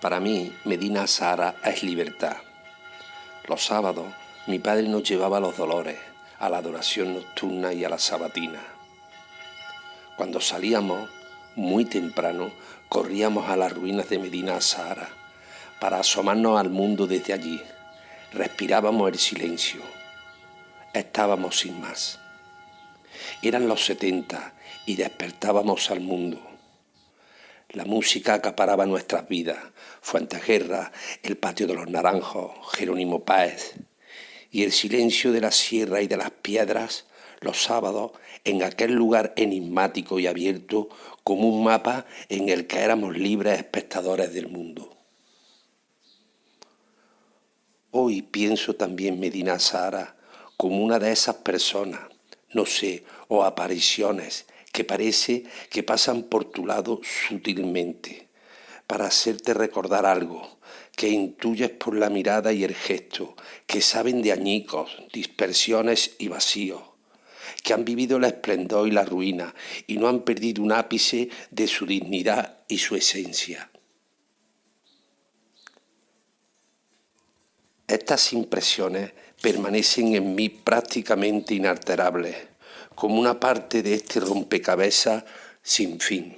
Para mí, Medina Sahara es libertad. Los sábados, mi padre nos llevaba a los dolores, a la adoración nocturna y a la sabatina. Cuando salíamos, muy temprano, corríamos a las ruinas de Medina Sahara para asomarnos al mundo desde allí. Respirábamos el silencio. Estábamos sin más. Eran los setenta y despertábamos al mundo. La música acaparaba nuestras vidas. Fuenteguerra, el patio de los naranjos, Jerónimo Páez. Y el silencio de la sierra y de las piedras, los sábados, en aquel lugar enigmático y abierto como un mapa en el que éramos libres espectadores del mundo. Hoy pienso también Medina Sara como una de esas personas, no sé, o apariciones que parece que pasan por tu lado sutilmente, para hacerte recordar algo, que intuyes por la mirada y el gesto, que saben de añicos, dispersiones y vacíos, que han vivido el esplendor y la ruina y no han perdido un ápice de su dignidad y su esencia. Estas impresiones permanecen en mí prácticamente inalterables como una parte de este rompecabezas sin fin.